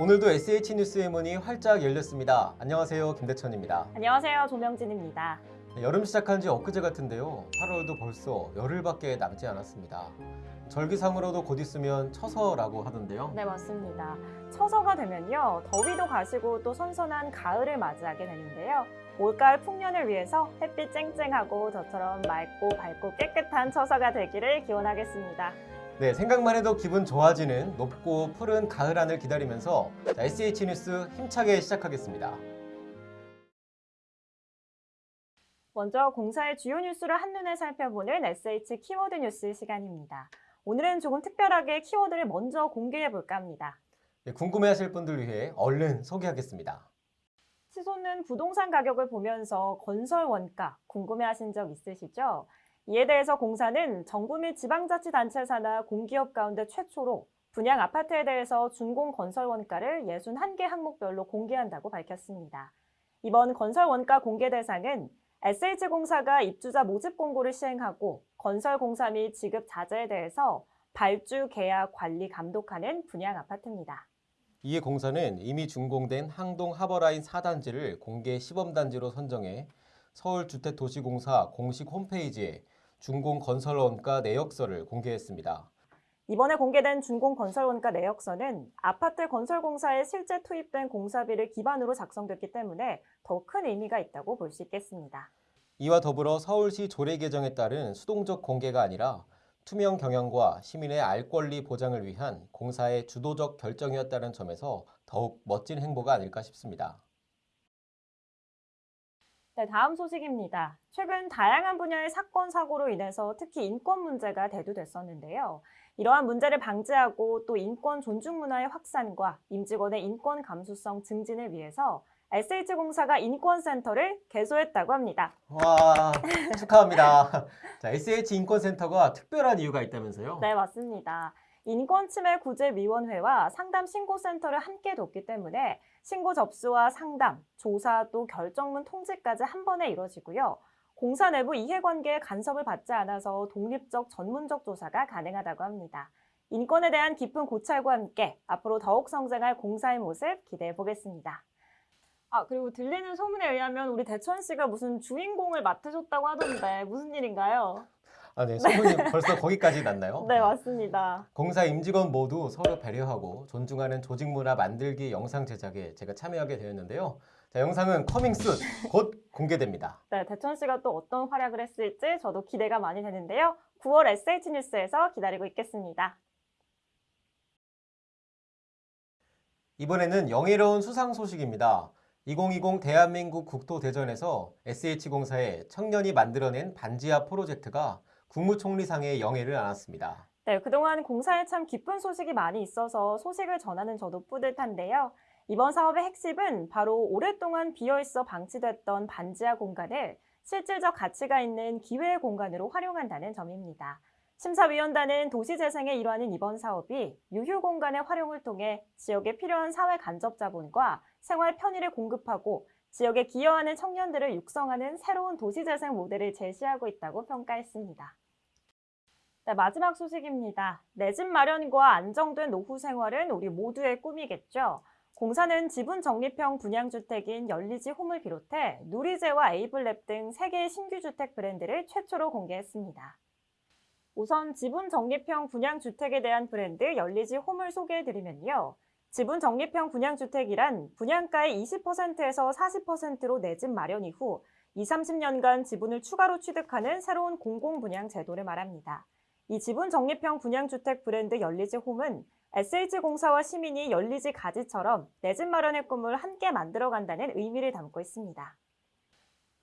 오늘도 SH 뉴스의 문이 활짝 열렸습니다. 안녕하세요. 김대천입니다. 안녕하세요. 조명진입니다. 여름 시작한 지 엊그제 같은데요. 8월도 벌써 열흘밖에 남지 않았습니다. 절기상으로도 곧 있으면 처서라고 하던데요. 네, 맞습니다. 처서가 되면요. 더위도 가시고 또 선선한 가을을 맞이하게 되는데요. 올가을 풍년을 위해서 햇빛 쨍쨍하고 저처럼 맑고 밝고 깨끗한 처서가 되기를 기원하겠습니다. 네, 생각만 해도 기분 좋아지는 높고 푸른 가을 하늘 기다리면서 자, SH 뉴스 힘차게 시작하겠습니다. 먼저 공사의 주요 뉴스를 한눈에 살펴보는 SH 키워드 뉴스 시간입니다. 오늘은 조금 특별하게 키워드를 먼저 공개해 볼까 합니다. 네, 궁금해하실 분들 위해 얼른 소개하겠습니다. 치솟는 부동산 가격을 보면서 건설 원가 궁금해하신 적 있으시죠? 이에 대해서 공사는 정부 및 지방자치단체 산하 공기업 가운데 최초로 분양 아파트에 대해서 준공 건설 원가를 61개 항목별로 공개한다고 밝혔습니다. 이번 건설 원가 공개 대상은 SH공사가 입주자 모집 공고를 시행하고 건설 공사 및 지급 자재에 대해서 발주, 계약, 관리, 감독하는 분양 아파트입니다. 이에 공사는 이미 준공된 항동 하버라인 4단지를 공개 시범단지로 선정해 서울주택도시공사 공식 홈페이지에 준공 건설 원가 내역서를 공개했습니다. 이번에 공개된 준공 건설 원가 내역서는 아파트 건설 공사에 실제 투입된 공사비를 기반으로 작성됐기 때문에 더 큰 의미가 있다고 볼 수 있겠습니다. 이와 더불어 서울시 조례 개정에 따른 수동적 공개가 아니라 투명 경영과 시민의 알 권리 보장을 위한 공사의 주도적 결정이었다는 점에서 더욱 멋진 행보가 아닐까 싶습니다. 네, 다음 소식입니다. 최근 다양한 분야의 사건, 사고로 인해서 특히 인권 문제가 대두됐었는데요. 이러한 문제를 방지하고 또 인권 존중 문화의 확산과 임직원의 인권 감수성 증진을 위해서 SH공사가 인권센터를 개소했다고 합니다. 와 축하합니다. 자, SH 인권센터가 특별한 이유가 있다면서요? 네, 맞습니다. 인권침해구제위원회와 상담신고센터를 함께 뒀기 때문에 신고 접수와 상담, 조사 또 결정문 통지까지 한 번에 이루어지고요. 공사 내부 이해관계에 간섭을 받지 않아서 독립적 전문적 조사가 가능하다고 합니다. 인권에 대한 깊은 고찰과 함께 앞으로 더욱 성장할 공사의 모습 기대해 보겠습니다. 아, 그리고 들리는 소문에 의하면 우리 대천 씨가 무슨 주인공을 맡으셨다고 하던데 무슨 일인가요? 아, 네, 소문이 벌써 거기까지 났나요? 네, 맞습니다. 공사 임직원 모두 서로 배려하고 존중하는 조직 문화 만들기 영상 제작에 제가 참여하게 되었는데요. 자, 영상은 coming soon 곧 공개됩니다. 네, 대천 씨가 또 어떤 활약을 했을지 저도 기대가 많이 되는데요. 9월 SH 뉴스에서 기다리고 있겠습니다. 이번에는 영예로운 수상 소식입니다. 2020 대한민국 국토대전에서 SH공사의 청년이 만들어낸 반지하 프로젝트가 국무총리상의 영예를 안았습니다. 네, 그동안 공사에 참 기쁜 소식이 많이 있어서 소식을 전하는 저도 뿌듯한데요. 이번 사업의 핵심은 바로 오랫동안 비어있어 방치됐던 반지하 공간을 실질적 가치가 있는 기회의 공간으로 활용한다는 점입니다. 심사위원단은 도시재생의 일환인 이번 사업이 유휴 공간의 활용을 통해 지역에 필요한 사회 간접 자본과 생활 편의를 공급하고 지역에 기여하는 청년들을 육성하는 새로운 도시재생 모델을 제시하고 있다고 평가했습니다. 네, 마지막 소식입니다. 내 집 마련과 안정된 노후 생활은 우리 모두의 꿈이겠죠. 공사는 지분 적립형 분양주택인 열리지 홈을 비롯해 누리제와 에이블랩 등 3개의 신규 주택 브랜드를 최초로 공개했습니다. 우선 지분 적립형 분양주택에 대한 브랜드 열리지 홈을 소개해드리면요. 지분 적립형 분양주택이란 분양가의 20%에서 40%로 내 집 마련 이후 20, 30년간 지분을 추가로 취득하는 새로운 공공분양 제도를 말합니다. 이 지분 적립형 분양주택 브랜드 열리지 홈은 SH공사와 시민이 열리지 가지처럼 내 집 마련의 꿈을 함께 만들어간다는 의미를 담고 있습니다.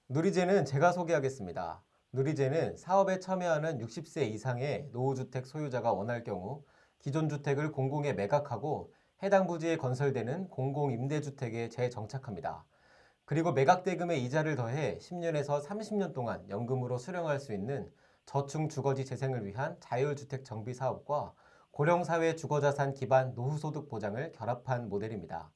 누리제는 제가 소개하겠습니다. 누리제는 사업에 참여하는 60세 이상의 노후주택 소유자가 원할 경우 기존 주택을 공공에 매각하고 해당 부지에 건설되는 공공임대주택에 재정착합니다. 그리고 매각대금의 이자를 더해 10년에서 30년 동안 연금으로 수령할 수 있는 저층 주거지 재생을 위한 자율주택 정비 사업과 고령사회 주거자산 기반 노후소득 보장을 결합한 모델입니다.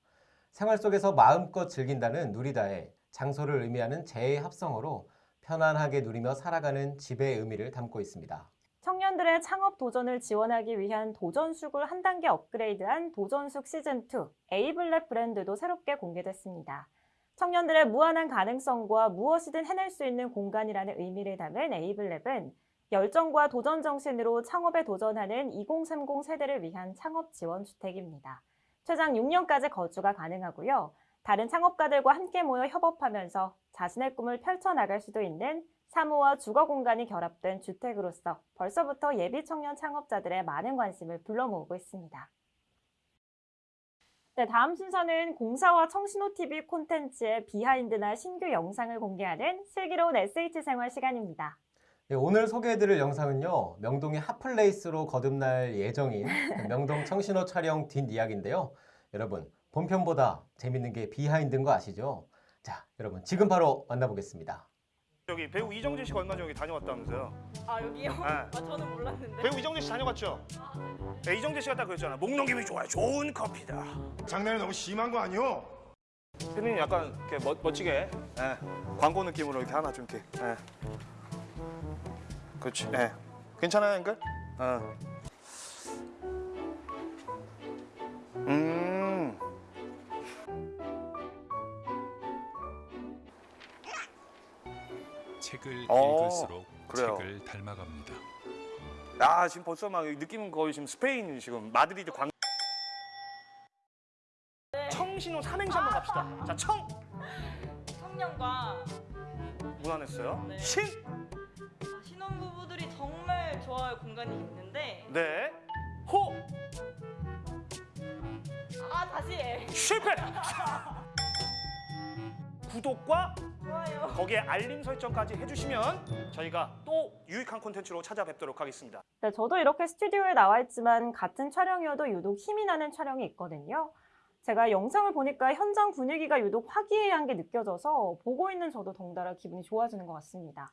생활 속에서 마음껏 즐긴다는 누리다에 장소를 의미하는 재의 합성어로 편안하게 누리며 살아가는 집의 의미를 담고 있습니다. 청년들의 창업 도전을 지원하기 위한 도전숙을 한 단계 업그레이드한 도전숙 시즌2 에이블랩 브랜드도 새롭게 공개됐습니다. 청년들의 무한한 가능성과 무엇이든 해낼 수 있는 공간이라는 의미를 담은 에이블랩은 열정과 도전 정신으로 창업에 도전하는 2030 세대를 위한 창업 지원 주택입니다. 최장 6년까지 거주가 가능하고요. 다른 창업가들과 함께 모여 협업하면서 자신의 꿈을 펼쳐나갈 수도 있는 사무와 주거 공간이 결합된 주택으로서 벌써부터 예비 청년 창업자들의 많은 관심을 불러모으고 있습니다. 네, 다음 순서는 공사와 청신호TV 콘텐츠의 비하인드나 신규 영상을 공개하는 슬기로운 SH 생활 시간입니다. 네, 오늘 소개해드릴 영상은요. 명동의 hot place로 거듭날 예정인 명동 청신호 촬영 뒷이야기인데요. 여러분 본편보다 재밌는 게 behind인 거 아시죠? 자, 여러분 지금 바로 만나보겠습니다. 여기 배우 이정재 씨가 얼마 전에 여기 다녀왔다면서요? 아 여기요? 네. 아 저는 몰랐는데. 배우 이정재 씨 다녀갔죠? 네, 이정재 씨가 딱 그랬잖아. 목 넘김이 좋아요. 좋은 커피다. 장난이 너무 심한 거 아니오? 대표님 약간 이렇게 멋, 멋지게 예, 광고 느낌으로 이렇게 하나 좀 이렇게. 예. 그렇지. 예. 괜찮아요, 앵글? 어. 음. 책을 어, 읽을수록 그래요. 책을 닮아갑니다. 아 지금 벌써 막 느낌은 거의 지금 스페인 지금 마드리드 광. 청신호 삼행시 한번 갑시다. 자, 청 청년과 무난했어요. 네. 신, 아, 신혼부부들이 정말 좋아할 공간이 있는데 네, 호, 아 다시 해. 실패. 구독과. 거기에 알림 설정까지 해주시면 저희가 또 유익한 콘텐츠로 찾아뵙도록 하겠습니다. 네, 저도 이렇게 스튜디오에 나와 있지만 같은 촬영이어도 유독 힘이 나는 촬영이 있거든요. 제가 영상을 보니까 현장 분위기가 유독 화기애애한 게 느껴져서 보고 있는 저도 덩달아 기분이 좋아지는 것 같습니다.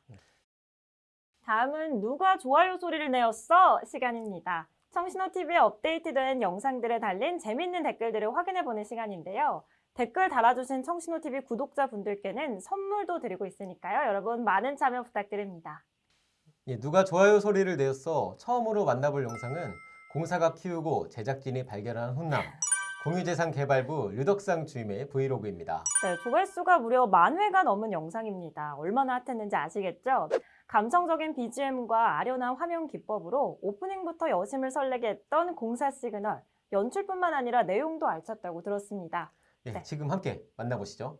다음은 누가 좋아요 소리를 내었어 시간입니다. 청신호TV에 업데이트된 영상들에 달린 재밌는 댓글들을 확인해보는 시간인데요. 댓글 달아주신 청신호TV 구독자분들께는 선물도 드리고 있으니까요. 여러분 많은 참여 부탁드립니다. 예, 누가 좋아요 소리를 내었어 처음으로 만나볼 영상은 공사가 키우고 제작진이 발견한 훈남 공유재산 개발부 류덕상 주임의 브이로그입니다. 네, 조회수가 무려 만 회가 넘은 영상입니다. 얼마나 핫했는지 아시겠죠? 감성적인 BGM과 아련한 화면 기법으로 오프닝부터 여심을 설레게 했던 공사 시그널, 연출뿐만 아니라 내용도 알찼다고 들었습니다. 예, 네. 지금 함께 만나보시죠.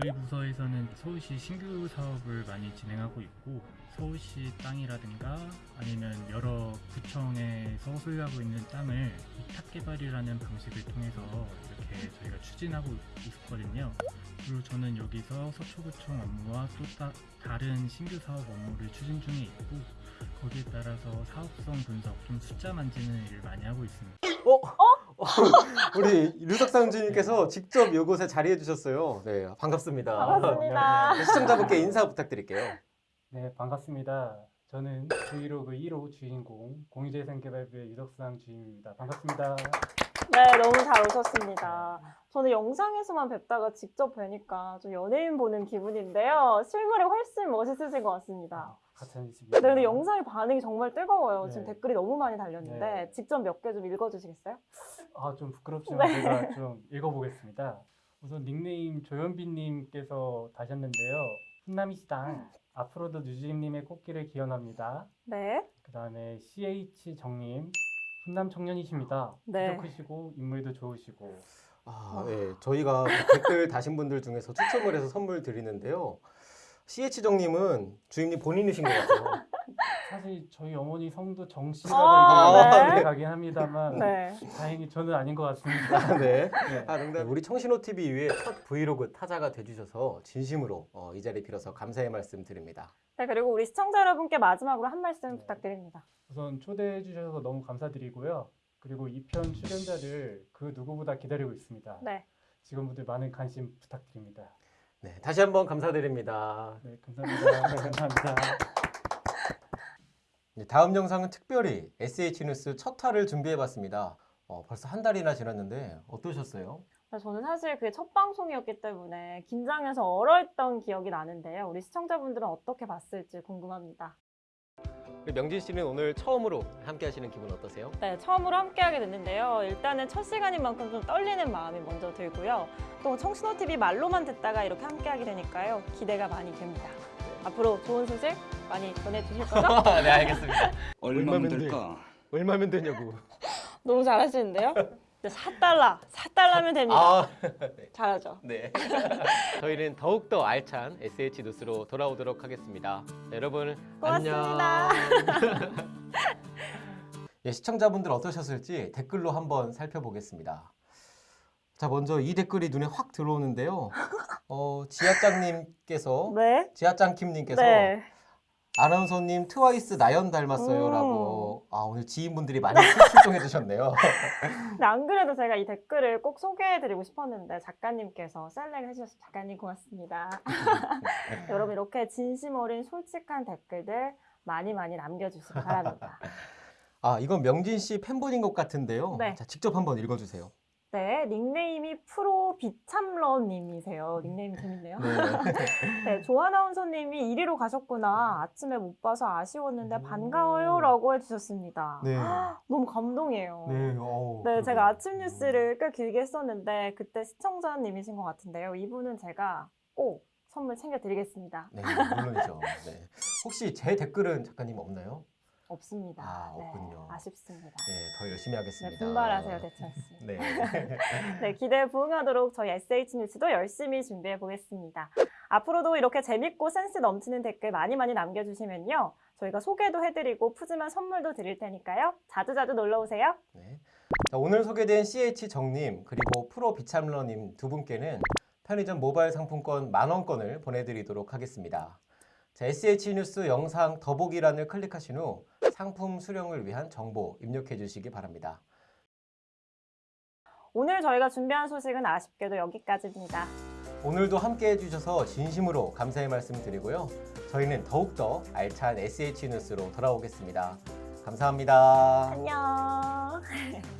저희 부서에서는 서울시 신규 사업을 많이 진행하고 있고 서울시 땅이라든가 아니면 여러 구청에서 소유하고 있는 땅을 위탁 개발이라는 방식을 통해서 이렇게 저희가 추진하고 있거든요. 그리고 저는 여기서 서초구청 업무와 또 따- 다른 신규 사업 업무를 추진 중에 있고 거기에 따라서 사업성 분석, 좀 숫자 만지는 일을 많이 하고 있습니다. 우리 류덕상 주임께서 직접 이곳에 자리해 주셨어요. 네, 반갑습니다. 반갑습니다. 네, 시청자분께 인사 부탁드릴게요. 네, 반갑습니다. 저는 브이로그 1호 주인공 공유재생개발부의 유덕상 주임입니다. 반갑습니다. 네, 너무 잘 오셨습니다. 저는 영상에서만 뵙다가 직접 뵈니까 좀 연예인 보는 기분인데요. 실물이 훨씬 멋있으신 것 같습니다. 네, 근데 영상의 반응이 정말 뜨거워요. 지금 네. 댓글이 너무 많이 달렸는데 네. 직접 몇 개 좀 읽어주시겠어요? 아, 좀 부끄럽지만 네. 제가 좀 읽어보겠습니다. 우선 닉네임 조현빈님께서 다셨는데요. 훈남이시당 앞으로도 유주임님의 꽃길을 기원합니다. 네. 그 다음에 CH 정님 훈남 청년이십니다. 네. 키도 크시고 인물도 좋으시고 아, 네, 저희가 그 댓글 다신 분들 중에서 추첨을 해서 선물 드리는데요. CH정님은 주임님 본인이신 것 같아요. 사실 저희 어머니 성도 아, 정씨라고 네. 이렇게 가긴 합니다만 네. 다행히 저는 아닌 것 같습니다. 네. 네. 아, 농담. 우리 청신호 TV 위에 첫 브이로그 타자가 돼주셔서 진심으로 어, 이 자리 빌어서 감사의 말씀 드립니다. 네, 그리고 우리 시청자 여러분께 마지막으로 한 말씀 네. 부탁드립니다. 우선 초대해 주셔서 너무 감사드리고요. 그리고 이 편 출연자를 그 누구보다 기다리고 있습니다. 네. 직원분들 많은 관심 부탁드립니다. 네, 다시 한번 감사드립니다. 네, 감사합니다. 감사합니다. 네, 다음 영상은 특별히 SH 뉴스 첫 화를 준비해봤습니다. 어, 벌써 한 달이나 지났는데 어떠셨어요? 근데 저는 사실 그게 첫 방송이었기 때문에 긴장해서 얼어있던 기억이 나는데요. 우리 시청자분들은 어떻게 봤을지 궁금합니다. 명진 씨는 오늘 처음으로 함께 하시는 기분 어떠세요? 네, 처음으로 함께 하게 됐는데요. 일단은 첫 시간인 만큼 좀 떨리는 마음이 먼저 들고요. 또 청신호 TV 말로만 듣다가 이렇게 함께 하게 되니까요. 기대가 많이 됩니다. 앞으로 좋은 소식 많이 전해주실 거죠? 네, 알겠습니다. 얼마면 얼마면 될까? 얼마면 되냐고. 너무 잘하시는데요? 4달러, 4달러면 됩니다. 아, 잘하죠. 네. 저희는 더욱더 알찬 SH 뉴스로 돌아오도록 하겠습니다. 네, 여러분, 고맙습니다. 안녕. 예, 시청자분들 어떠셨을지 댓글로 한번 살펴보겠습니다. 자, 먼저 이 댓글이 눈에 확 들어오는데요. 어, 지하짱님께서, 네. 지하짱킴님께서 네. 아나운서님 트와이스 나연 닮았어요 음. 라고 아 오늘 지인분들이 많이 출동해 주셨네요 안 그래도 제가 이 댓글을 꼭 소개해 드리고 싶었는데 작가님께서 셀렉 해주셔서 작가님 고맙습니다. 여러분 이렇게 진심 어린 솔직한 댓글들 많이 많이 남겨주시기 바랍니다. 아 이건 명진 씨 팬분인 것 같은데요 네. 자 직접 한번 읽어주세요 네, 닉네임이 프로 비참러님이세요. 닉네임 재밌네요. 네. 네, 조아나운서님이 1위로 가셨구나. 아침에 못 봐서 아쉬웠는데 오. 반가워요 라고 해주셨습니다. 네. 너무 감동이에요. 네, 어우, 네, 제가. 아침 뉴스를 꽤 길게 했었는데 그때 시청자님이신 것 같은데요. 이분은 제가 꼭 선물 챙겨드리겠습니다. 네, 물론이죠. 네. 혹시 제 댓글은 작가님 없나요? 없습니다. 아, 네, 없군요. 아쉽습니다. 네, 더 열심히 네, 하겠습니다. 분발하세요, 대천 씨. 네. 네, 기대에 부응하도록 저희 SH 뉴스도 열심히 준비해 보겠습니다. 앞으로도 이렇게 재밌고 센스 넘치는 댓글 많이 많이 남겨주시면요. 저희가 소개도 해드리고 푸짐한 선물도 드릴 테니까요. 자주자주 놀러 오세요. 네. 자, 오늘 소개된 CH 정님 그리고 프로 비참러님 두 분께는 편의점 모바일 상품권 만원권을 보내드리도록 하겠습니다. 자, SH 뉴스 영상 더보기란을 클릭하신 후 상품 수령을 위한 정보 입력해 주시기 바랍니다. 오늘 저희가 준비한 소식은 아쉽게도 여기까지입니다. 오늘도 함께 해 주셔서 진심으로 감사의 말씀 드리고요. 저희는 더욱더 알찬 SH 뉴스로 돌아오겠습니다. 감사합니다. 안녕.